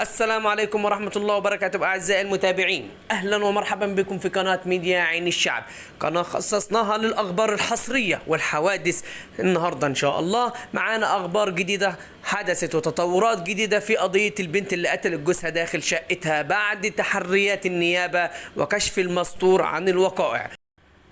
السلام عليكم ورحمة الله وبركاته أعزائي المتابعين. أهلا ومرحبا بكم في قناة ميديا عين الشعب. قناة خصصناها للأخبار الحصرية والحوادث. النهاردة إن شاء الله معانا أخبار جديدة حدثت وتطورات جديدة في قضية البنت اللي قتلت جوزها داخل شقتها بعد تحريات النيابة وكشف المستور عن الوقائع.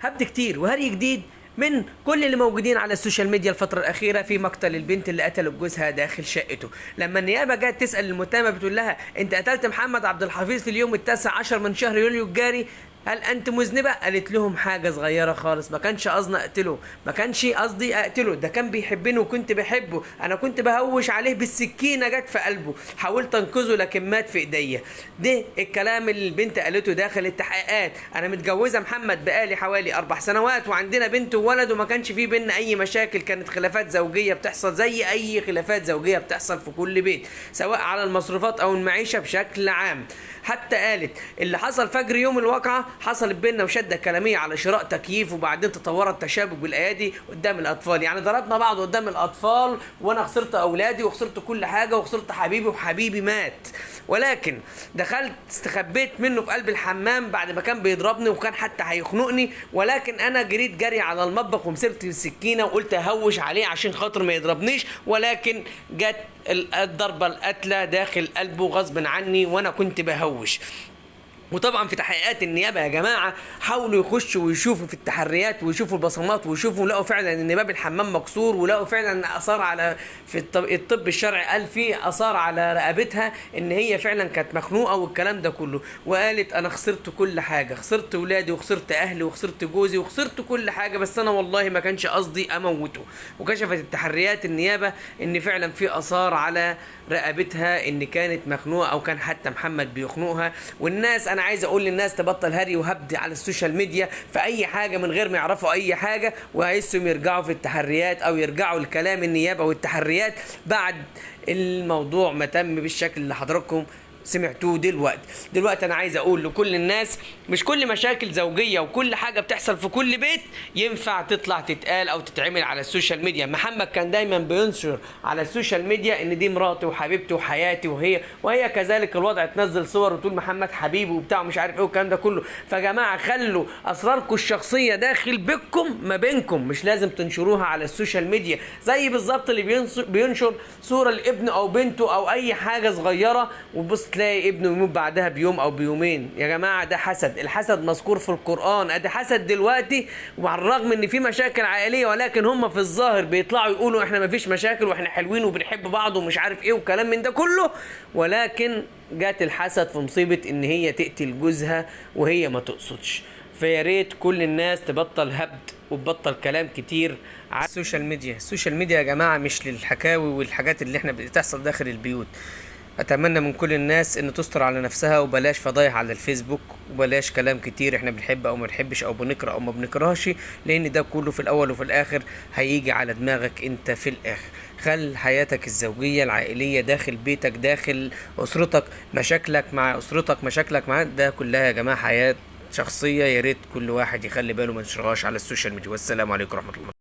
هبد كتير وهري جديد من كل اللي موجودين على ال social media الفترة الأخيرة في مقتل البنت اللي قتلت جوزها داخل شقته، لما النيابة جت تسأل المتهمة بتقول لها أنت قتلت محمد عبد الحفيظ في اليوم التاسع عشر من شهر يوليو الجاري؟ هل أنت مذنبة؟ قالت لهم حاجة صغيرة خالص. ما كانش قصدي أقتله. ما كانش قصدي أقتله. ده كان بيحبني وكنت بحبه. أنا كنت بهوش عليه بالسكينة جت في قلبه. حاولت أنقذه لكن مات في إيديا. ده الكلام اللي البنت قالته داخل التحقيقات. أنا متجوزة محمد بقالي حوالي أربع سنوات وعندنا بنت وولد وما كانش في بينا أي مشاكل. كانت خلافات زوجية بتحصل زي أي خلافات زوجية بتحصل في كل بيت. سواء على المصروفات أو المعيشة بشكل عام. حتى قالت اللي حصل فجر يوم الواقعة حصلت بينا مشاده كلامية على شراء تكييف وبعدين تطور التشابك بالايادي قدام الأطفال. يعني ضربنا بعض قدام الأطفال وأنا خسرت أولادي وخسرت كل حاجة وخسرت حبيبي وحبيبي مات. ولكن دخلت استخبيت منه في قلب الحمام بعد ما كان بيضربني وكان حتى هيخنقني. ولكن أنا جريت جري على المطبخ ومسكت السكينة وقلت أهوش عليه عشان خاطر ما يضربنيش. ولكن جت الضربة القاتله داخل قلبه غصب عني وأنا كنت بهوش. وطبعا في تحقيقات النيابة يا جماعة حاولوا يخشوا ويشوفوا في التحريات ويشوفوا البصمات ويشوفوا لقوا فعلا إن باب الحمام مكسور ولقوا فعلا آثار على في الطب, الطب الشرعي قال في آثار على رقبتها إن هي فعلا كانت مخنوقة والكلام ده كله. وقالت أنا خسرت كل حاجة خسرت ولادي وخسرت أهلي وخسرت جوزي وخسرت كل حاجة بس أنا والله ما كانش قصدي أموته. وكشفت التحريات النيابة إن فعلا في آثار على رقبتها إن كانت مخنوقة أو كان حتى محمد بيخنقها. والناس أنا عايز أقول للناس تبطل هري وهبد على ال social media في اي حاجة من غير ما يعرفوا اي حاجة وعايزهم يرجعوا في التحريات أو يرجعوا لكلام النيابة والتحريات بعد الموضوع ما تم بالشكل اللي حضراتكم سمعتوه دلوقتي. دلوقتي أنا عايز أقول لكل الناس مش كل مشاكل زوجية وكل حاجة بتحصل في كل بيت ينفع تطلع تتقال أو تتعمل على ال social media. محمد كان دايما بينشر على ال social media إن دي مراتي وحبيبتي وحياتي وهي وهي كذلك الوضع تنزل صور وتقول محمد حبيبي وبتاع مش عارف إيه والكلام ده كله. فجماعة خلوا أسراركم الشخصية داخل بيتكم ما بينكم. مش لازم تنشروها على ال social media. زي بالظبط اللي بينشر صورة لابنه أو بنته أو أي حاجة صغيرة. وبص تلاقي ابنه يموت بعدها بيوم أو بيومين. يا جماعة ده حسد. الحسد مذكور في القرآن. أدي حسد دلوقتي وعلى الرغم إن في مشاكل عائلية ولكن هم في الظاهر بيطلعوا يقولوا إحنا ما فيش مشاكل وإحنا حلوين وبنحب بعض ومش عارف إيه وكلام من ده كله. ولكن جات الحسد في مصيبة إن هي تقتل جوزها وهي ما تقصدش. فيا ريت كل الناس تبطل هبد وتبطل كلام كتير على ال social media. ال social media يا جماعة مش للحكاوي والحاجات اللي إحنا بتحصل داخل البيوت. أتمنى من كل الناس إن تستر على نفسها وبلاش فضايح على الفيسبوك وبلاش كلام كتير إحنا بنحب أو ما بنحبش أو بنقرا أو ما بنقراش لأن ده كله في الأول وفي الآخر هيجي على دماغك أنت في الآخر. خل حياتك الزوجية العائلية داخل بيتك داخل أسرتك مشاكلك مع أسرتك مشاكلك مع ده كلها يا جماعة حياة شخصية يا ريت كل واحد يخلي باله ما على ال social media. والسلام عليكم ورحمة الله.